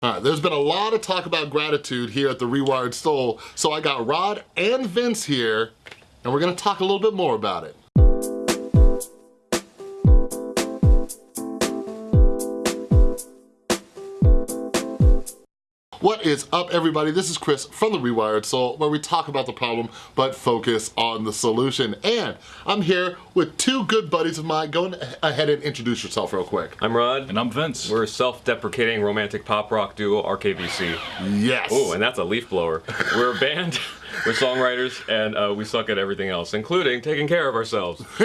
All right, there's been a lot of talk about gratitude here at the Rewired Soul, so I got Rod and Vince here, and we're gonna talk a little bit more about it. What is up everybody? This is Chris from The Rewired Soul where we talk about the problem but focus on the solution. And I'm here with two good buddies of mine. Go ahead and introduce yourself real quick. I'm Rod. And I'm Vince. We're a self-deprecating romantic pop rock duo, RKVC. Yes. Oh, and that's a leaf blower. We're a band, we're songwriters, and uh, we suck at everything else, including taking care of ourselves.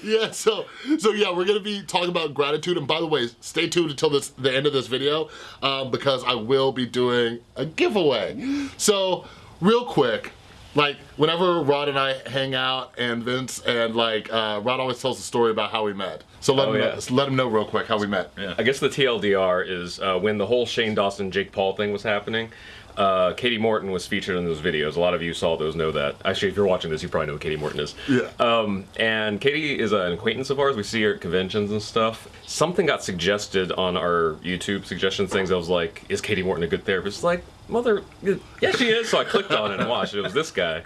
yeah, so so yeah, we're gonna be talking about gratitude. And by the way, stay tuned until this the end of this video um, because I will be doing a giveaway. So real quick, like whenever Rod and I hang out and Vince and like uh, Rod always tells a story about how we met. So let Oh, him yeah. know, let him know real quick how we met. Yeah. I guess the TLDR is uh, when the whole Shane Dawson, Jake Paul thing was happening. Uh, Katie Morton was featured in those videos. A lot of you saw those, know that. Actually, if you're watching this, you probably know who Katie Morton is. Yeah. Um, and Katie is an acquaintance of ours. We see her at conventions and stuff. Something got suggested on our YouTube suggestion things. I was like, "Is Katie Morton a good therapist?" Like, mother, yeah, she is. So I clicked on it and watched. It was this guy.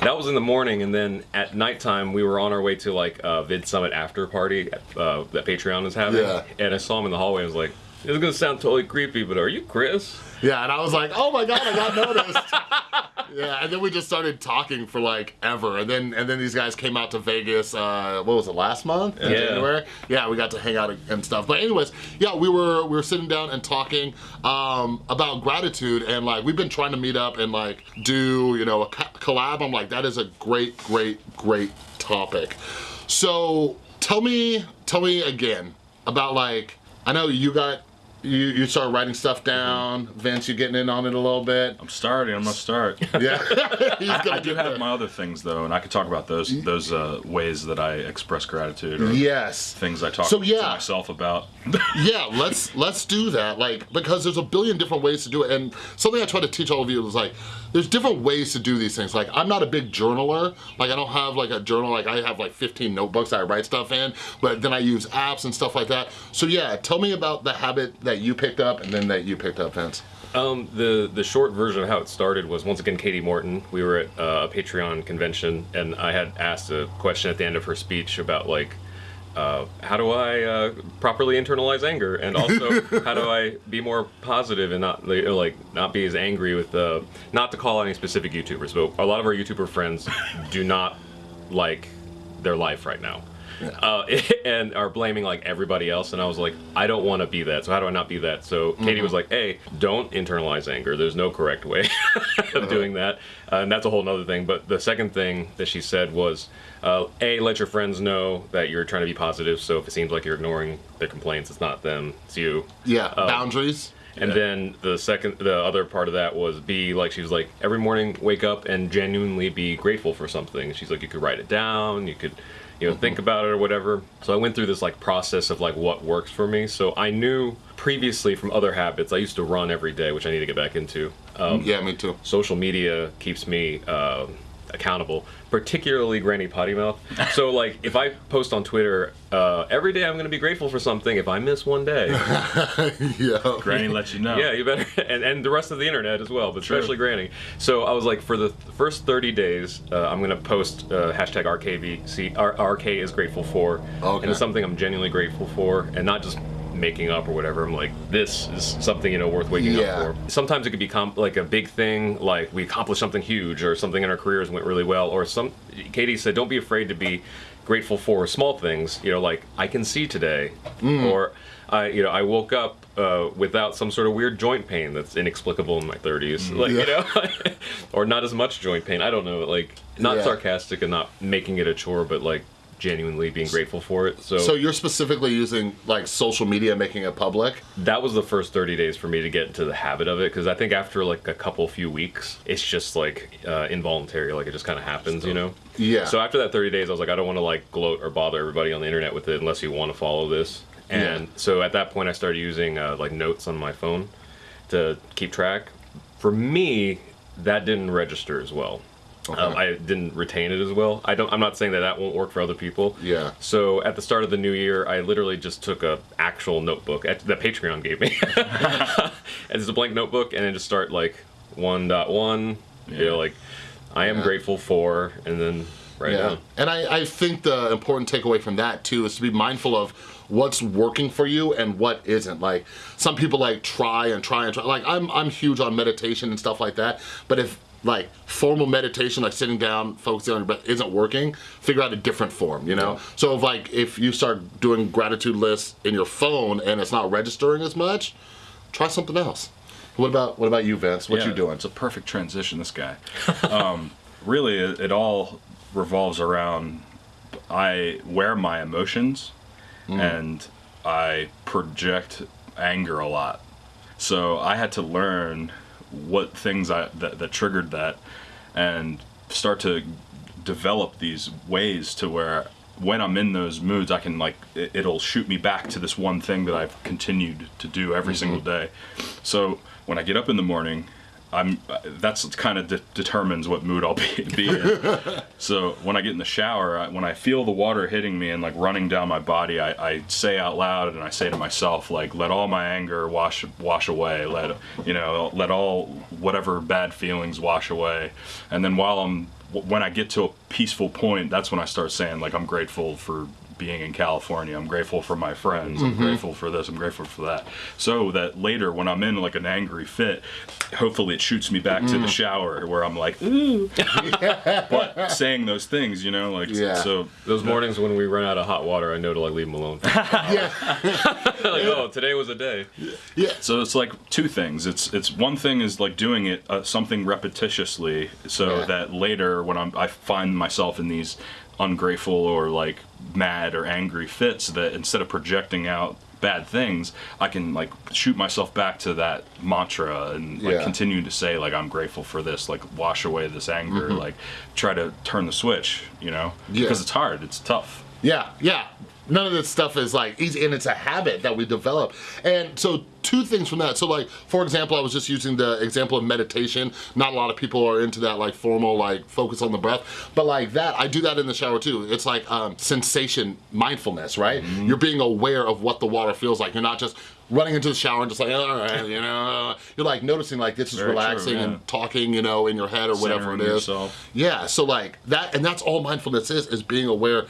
That was in the morning, and then at nighttime we were on our way to like a Vid Summit after party uh, that Patreon is having. Yeah. And I saw him in the hallway. and was like, "This is gonna sound totally creepy, but are you Chris?" Yeah, and I was like, oh my god, I got noticed. yeah, and then we just started talking for like ever, and then and then these guys came out to Vegas. Uh, what was it last month? In Yeah. January. Yeah, we got to hang out and stuff. But anyways, yeah, we were we were sitting down and talking um, about gratitude, and like we've been trying to meet up and like do you know a collab. I'm like, that is a great, great, great topic. So tell me, tell me again about like I know you got. You, you started writing stuff down. Vince, you getting in on it a little bit. I'm starting. I'm gonna start. Yeah. He's I, I do have there. my other things though, and I could talk about those those uh, ways that I express gratitude or Yes. things I talk So, to myself about. Yeah, let's let's do that. Like because there's a billion different ways to do it. And something I try to teach all of you is like there's different ways to do these things. Like I'm not a big journaler. Like I don't have like a journal. Like I have like 15 notebooks that I write stuff in, but then I use apps and stuff like that. So yeah, tell me about the habit that you picked up and then that you picked up, Vince. Um, the the short version of how it started was once again Katie Morton. We were at uh, a Patreon convention, and I had asked a question at the end of her speech about like. Uh, how do I uh, properly internalize anger, and also how do I be more positive and not like, not be as angry with uh, not to call any specific YouTubers, but a lot of our YouTuber friends do not like their life right now. Uh, and are blaming like everybody else and I was like I don't want to be that so how do I not be that? So Katie was like hey don't internalize anger there's no correct way of doing that. Uh, and that's a whole nother thing but the second thing that she said was uh, a let your friends know that you're trying to be positive so if it seems like you're ignoring their complaints it's not them it's you. Yeah, boundaries. and then the second, the other part of that was be like she was like every morning wake up and genuinely be grateful for something. She's like you could write it down, you could, you know, think about it or whatever. So I went through this like process of like what works for me. So I knew previously from other habits. I used to run every day, which I need to get back into. Um, Yeah, me too. social media keeps me uh, accountable, particularly Granny Potty Mouth. So, like, if I post on Twitter uh, every day, I'm going to be grateful for something. If I miss one day, yeah. Granny lets you know. yeah, you better, and, and the rest of the internet as well, but especially Granny. So I was like, for the first 30 days, uh, I'm gonna post uh, hashtag RKVC, R- RK is grateful for, Okay. and it's something I'm genuinely grateful for, and not just making up or whatever. I'm like, this is something you know worth waking Yeah. up for. Sometimes it could be like a big thing, like we accomplished something huge, or something in our careers went really well, or some. Katie said, don't be afraid to be grateful for small things. You know, like I can see today, or I, you know, I woke up uh, without some sort of weird joint pain that's inexplicable in my 30s, like you know, or not as much joint pain. I don't know, like not Yeah. sarcastic and not making it a chore, but like genuinely being grateful for it. So, So you're specifically using like social media, making it public. that was the first 30 days for me to get into the habit of it because I think after like a couple few weeks, it's just like uh, involuntary, like it just kind of happens, you know. Yeah. So after that 30 days, I was like, I don't want to like gloat or bother everybody on the internet with it unless you want to follow this. And Yeah. so at that point, I started using uh, like notes on my phone to keep track. For me, that didn't register as well. Um, I didn't retain it as well. I don't. I'm not saying that that won't work for other people. Yeah. So at the start of the new year, I literally just took a actual notebook at, that Patreon gave me. it's a blank notebook, and then just start like one dot one. You Yeah. know, like I am Yeah. grateful for, and then right Yeah. now. And I, I think the important takeaway from that too is to be mindful of what's working for you and what isn't. Like some people like try and try and try. Like I'm I'm huge on meditation and stuff like that. But if like formal meditation, like sitting down, focusing on your breath isn't working, figure out a different form, you know? So if like if you start doing gratitude lists in your phone and it's not registering as much, try something else. What about what about you, Vince? What Yeah, you doing? It's a perfect transition. This guy. um, really, it, it all revolves around I wear my emotions, Mm. and I project anger a lot. So I had to learn what things I that, that triggered that, and start to develop these ways to where when I'm in those moods, I can like it, it'll shoot me back to this one thing that I've continued to do every mm-hmm. single day. So when I get up in the morning, I'm that's kind of de- determines what mood I'll be, be in. so when I get in the shower, I, when I feel the water hitting me and like running down my body, I, I say out loud and I say to myself like, "Let all my anger wash wash away. Let you know, let all whatever bad feelings wash away." And then while I'm when I get to a peaceful point, that's when I start saying like, "I'm grateful for." Being in California. I'm grateful for my friends. I'm grateful for this. I'm grateful for that. So that later, when I'm in like an angry fit, hopefully it shoots me back to the shower where I'm like, ooh. but saying those things, you know, like Yeah. so. Those mornings when we run out of hot water, I know to like leave them alone. yeah. like, oh, today was a day. Yeah. So it's like two things. It's it's one thing is like doing it uh, something repetitiously, so Yeah. that later when I'm I find myself in these ungrateful or like mad or angry fits, that instead of projecting out bad things, I can like shoot myself back to that mantra and like Yeah. continue to say like I'm grateful for this, like wash away this anger, like try to turn the switch, you know, Mm-hmm. Yeah. because it's hard, it's tough. Yeah, yeah. None of this stuff is like easy, and it's a habit that we develop. And so, two things from that. So, like, for example, I was just using the example of meditation. Not a lot of people are into that, like, formal, like, focus on the breath. But, like, that, I do that in the shower too. It's like um, sensation mindfulness, right? You're being aware of what the water feels like. You're not just running into the shower and just like, all right, you know. You're like noticing, like, this is Very true, relaxing yeah. and talking, you know, in your head or whatever it is. Yourself. Yeah, so like that, and that's all mindfulness is, is being aware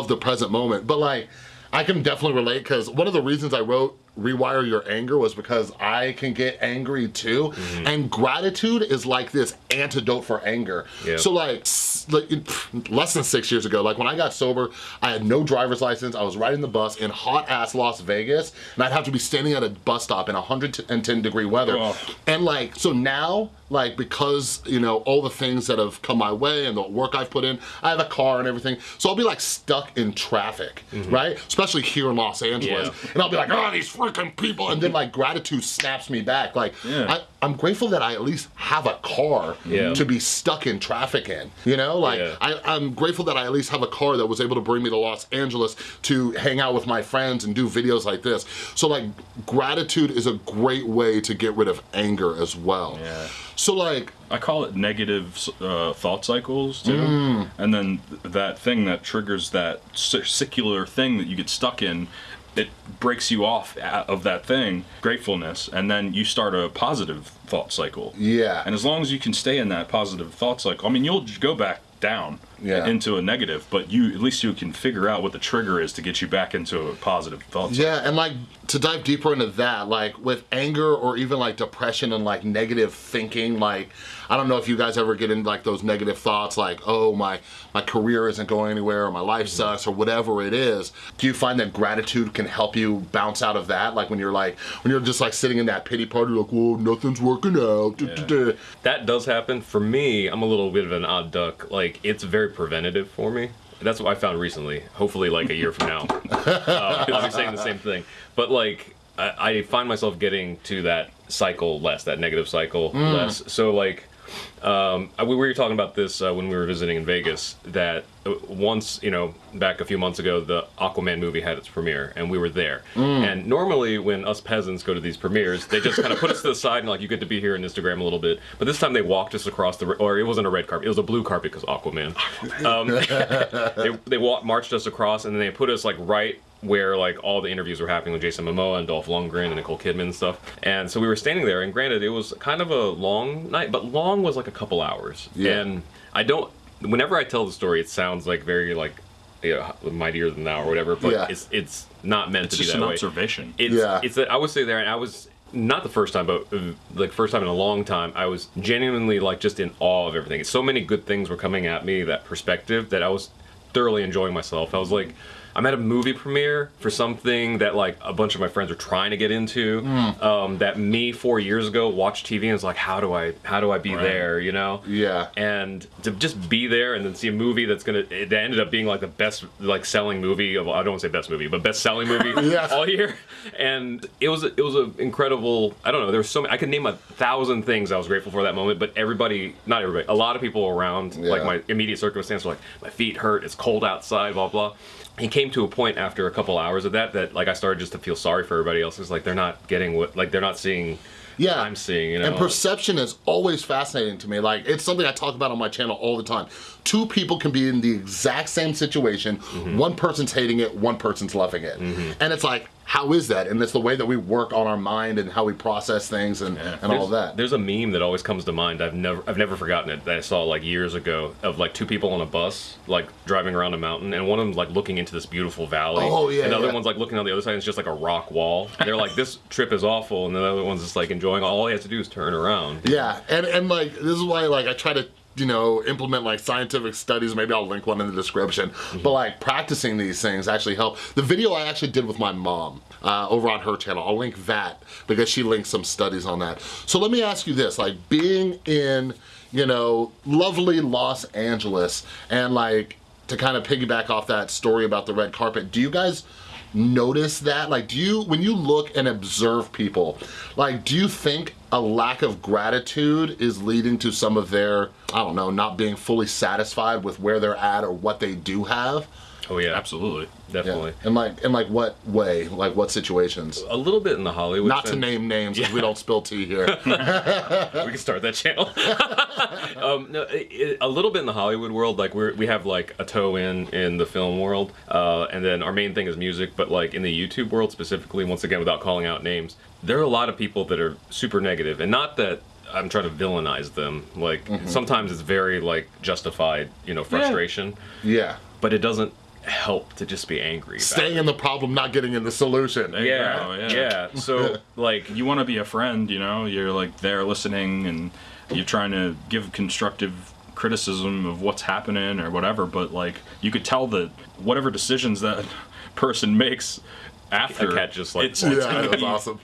of the present moment. But like, I can definitely relate because one of the reasons I wrote Rewire Your Anger was because I can get angry too. Mm-hmm. And gratitude is like this antidote for anger. Yeah. So like, like, less than six years ago, like when I got sober, I had no driver's license. I was riding the bus in hot ass Las Vegas and I'd have to be standing at a bus stop in 110 degree weather. Oh. And like, so now, like, because, you know, all the things that have come my way and the work I've put in, I have a car and everything. So I'll be like stuck in traffic, mm-hmm. right? Especially here in Los Angeles. Yeah. And I'll be like, oh, these freaking people. And then like gratitude snaps me back. Like, Yeah. I, I'm grateful that I at least have a car Yeah. to be stuck in traffic in. You know, like. I, I'm grateful that I at least have a car that was able to bring me to Los Angeles to hang out with my friends and do videos like this. So like gratitude is a great way to get rid of anger as well. Yeah. So like, I call it negative uh, thought cycles too, Mm. and then th- that thing that triggers that circular thing that you get stuck in, it breaks you off of that thing, gratefulness, and then you start a positive thought cycle. Yeah. And as long as you can stay in that positive thought cycle, I mean, you'll go back down Yeah. into a negative, but you at least you can figure out what the trigger is to get you back into a positive thought. Yeah, and like to dive deeper into that, like with anger or even like depression and like negative thinking, like I don't know if you guys ever get into like those negative thoughts, like oh my my career isn't going anywhere or my life mm-hmm. sucks or whatever it is. Do you find that gratitude can help you bounce out of that? Like when you're like when you're just like sitting in that pity party, like whoa, nothing's working out. duh. That does happen. For me, I'm a little bit of an odd duck. Like, it's very preventative for me. That's what I found recently. Hopefully, like a year from now. uh, I'll be saying the same thing. But, like, I, I find myself getting to that cycle less, that negative cycle less. So, like, Um, we were talking about this uh, when we were visiting in Vegas. That uh, once, you know, back a few months ago, the Aquaman movie had its premiere, and we were there. And normally, when us peasants go to these premieres, they just kind of put us to the side and like, you get to be here on Instagram a little bit. But this time, they walked us across the, or it wasn't a red carpet, it was a blue carpet because Aquaman. Um, they they walked, marched us across, and then they put us like right where like all the interviews were happening with Jason Momoa and Dolph Lundgren and Nicole Kidman and stuff. And so we were standing there, and granted, it was kind of a long night, but long was like a couple hours. Yeah. And I don't. Whenever I tell the story, it sounds like very like. You know, mightier than thou or whatever, but Yeah. it's it's not meant It's to be that way. just an observation. It's Yeah. it's that I would say there, and I was not the first time, but like first time in a long time. I was genuinely like just in awe of everything. So many good things were coming at me. That perspective that I was thoroughly enjoying myself. I was like. I'm at a movie premiere for something that like a bunch of my friends are trying to get into. Um, that me four years ago watched TV and was like, how do I how do I be Right. there? You know? Yeah. and to just be there and then see a movie that's gonna that ended up being like the best like selling movie of I don't want to say best movie but best selling movie Yes. all year and it was it was an incredible I don't know there was so many I could name a thousand things I was grateful for that moment but everybody not everybody a lot of people around like my immediate circumstance were like my feet hurt it's cold outside blah blah it came to a point after a couple hours of that that like I started just to feel sorry for everybody else it's like they're not getting what like they're not seeing Yeah. I'm seeing you know And perception is always fascinating to me. Like, it's something I talk about on my channel all the time. Two people can be in the exact same situation. Mm-hmm. One person's hating it, one person's loving it. And it's like, how is that? And it's the way that we work on our mind and how we process things and, and all that. There's a meme that always comes to mind. I've never I've never forgotten it that I saw like years ago of like two people on a bus like driving around a mountain and one of them's like looking into this beautiful valley. Oh, yeah, And the other yeah. one's like looking on the other side and it's just like a rock wall. They're like this trip is awful and the other one's just like enjoying all he has to do is turn around. Yeah, and and like this is why like I try to you know implement like scientific studies. Maybe I'll link one in the description. Mm-hmm. But like practicing these things actually help. The video I actually did with my mom uh, over on her channel. I'll link that because she linked some studies on that. So let me ask you this: like being in you know lovely Los Angeles and like to kind of piggyback off that story about the red carpet. Do you guys? Notice that? Like, do you, when you look and observe people, like, do you think a lack of gratitude is leading to some of their, I don't know, not being fully satisfied with where they're at or what they do have? Oh yeah, Absolutely. definitely. In like, in like what way? Like what situations? A little bit in the Hollywood. Not to sense. name names, 'cause we don't spill tea here. we can start that channel. um, no, it, it- a little bit in the Hollywood world, like we we have like a toe in in the film world, uh, and then our main thing is music. But like in the YouTube world specifically, once again, without calling out names, there are a lot of people that are super negative, and not that. I'm trying to villainize them. Like sometimes it's very like justified, you know, frustration, yeah. but it doesn't help to just be angry. About Staying in the problem, not getting in the solution. There you Yeah, go, yeah, yeah. So like, You want to be a friend, you know. You're like there listening, and you're trying to give constructive criticism of what's happening or whatever. But like, you could tell that whatever decisions that person makes after cat just, like, it's, Yeah, it's gonna that's be awesome.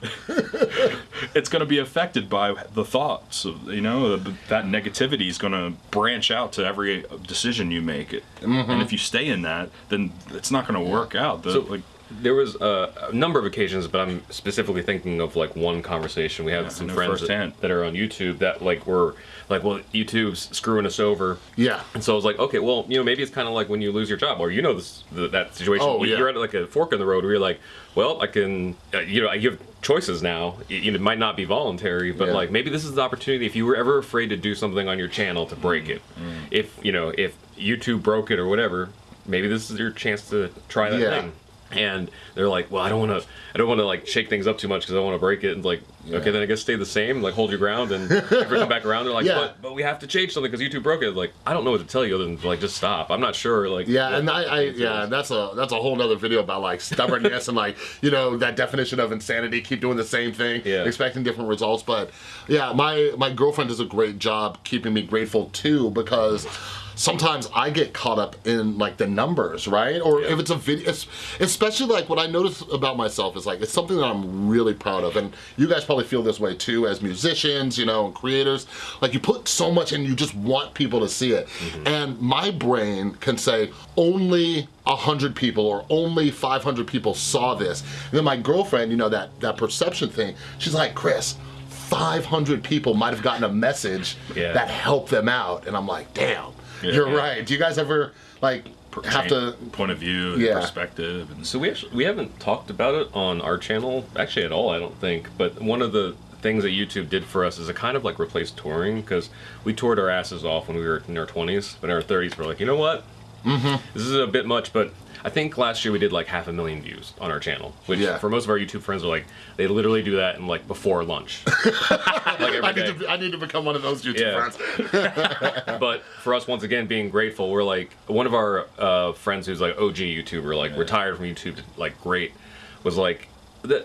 it's going to be affected by the thoughts. Of, you know, that negativity is going to branch out to every decision you make. It mm-hmm. and if you stay in that, then it's not going to work out. The, So- like, There was uh, a number of occasions, but I'm specifically thinking of like one conversation we had with some friends that, that are on YouTube that like were like, well, YouTube's screwing us over. Yeah. And so I was like, okay, well, you know, maybe it's kind of like when you lose your job, or you know, this the, that situation. Oh, yeah. You're at like a fork in the road where you're like, well, I can, uh, you know, you have choices now. It, it might not be voluntary, but Yeah. like maybe this is the opportunity. If you were ever afraid to do something on your channel to break it, Mm. if you know, if YouTube broke it or whatever, maybe this is your chance to try that Yeah. thing. And they're like, well, I don't want to, I don't want to like shake things up too much because I want to break it. And like, okay, then I guess stay the same, like hold your ground, and ever come back around, they're like, Yeah. but, but we have to change something because YouTube broke it. Like, I don't know what to tell you other than like just stop. I'm not sure. Like, Yeah, and I, I yeah, is. that's a that's a whole nother video about like stubbornness and like you know that definition of insanity. Keep doing the same thing, Yeah. expecting different results. But yeah, my my girlfriend does a great job keeping me grateful too because sometimes I get caught up in like the numbers, right? Or if it's a video, especially like what I notice about myself is like it's something that I'm really proud of, and you guys probably feel this way too as musicians, you know, and creators. Like you put so much and you just want people to see it, mm-hmm. and my brain can say only. 100 people or only 500 people saw this and then my girlfriend you know that that perception thing she's like chris 500 people might have gotten a message Yeah. that helped them out. And I'm like, damn, Yeah. you're Yeah. right. Do you guys ever like have to? point of view and Yeah. perspective and So we actually we haven't talked about it on our channel actually at all. I don't think. But one of the things that YouTube did for us is it kind of like replaced touring because we toured our asses off when we were in our 20s, but in our 30s we're like, you know what? Mm-hmm. This is a bit much, but I think last year we did like half a million views on our channel, which Yeah. for most of our YouTube friends are like they literally do that in like before lunch, like every I need, to, I need to become one of those YouTube Yeah. friends. but for us once again being grateful we're like one of our uh, friends who's like og youtuber like retired from youtube like great was like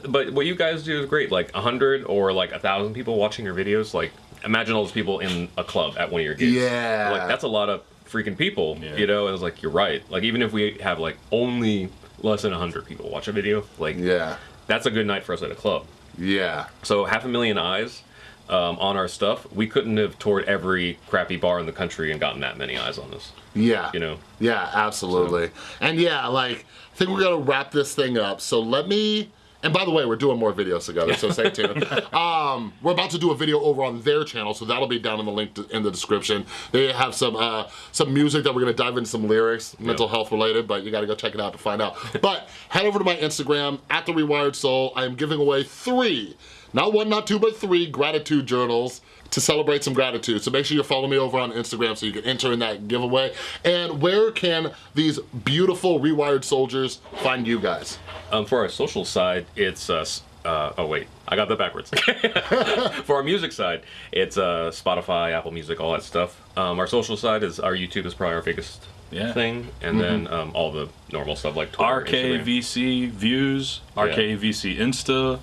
but what you guys do is great like a hundred or like a thousand people watching your videos like imagine all those people in a club at one of your gigs Yeah. like that's a lot of freaking people Yeah. you know and I was like you're right like even if we have like only less than 100 people watch a video like Yeah. that's a good night for us at a club Yeah. so half a million eyes um, on our stuff. We couldn't have toured every crappy bar in the country and gotten that many eyes on us. Yeah. You know. Yeah, absolutely. And yeah, like I think we're gonna wrap this thing up. So let me. And by the way, we're doing more videos together, so stay tuned. um, we're about to do a video over on their channel, so that'll be down in the link to, in the description. They have some uh, some music that we're gonna dive into some lyrics, mental health related, but you gotta go check it out to find out. But head over to my Instagram at the Rewired Soul. I am giving away three, not one, not two, but three gratitude journals to celebrate some gratitude. So make sure you follow me over on Instagram so you can enter in that giveaway. And where can these beautiful Rewired soldiers find you guys? Um, for our social side, it's uh, uh, oh wait, I got that backwards. for our music side, it's uh, Spotify, Apple Music, all that stuff. Um, our social side is our YouTube is probably our biggest Yeah. thing, and then um, all the normal stuff like Twitter, Instagram. RKVC views, RKVC Insta,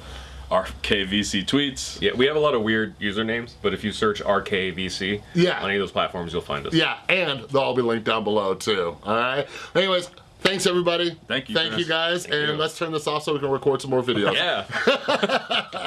RKVC tweets. Yeah, we have a lot of weird usernames, but if you search RKVC Yeah. on any of those platforms, you'll find us. Yeah, and they'll all be linked down below too, all right? Anyways, thanks everybody. Thank you, Thank you guys, Thank and you. let's turn this off so we can record some more videos. Yeah.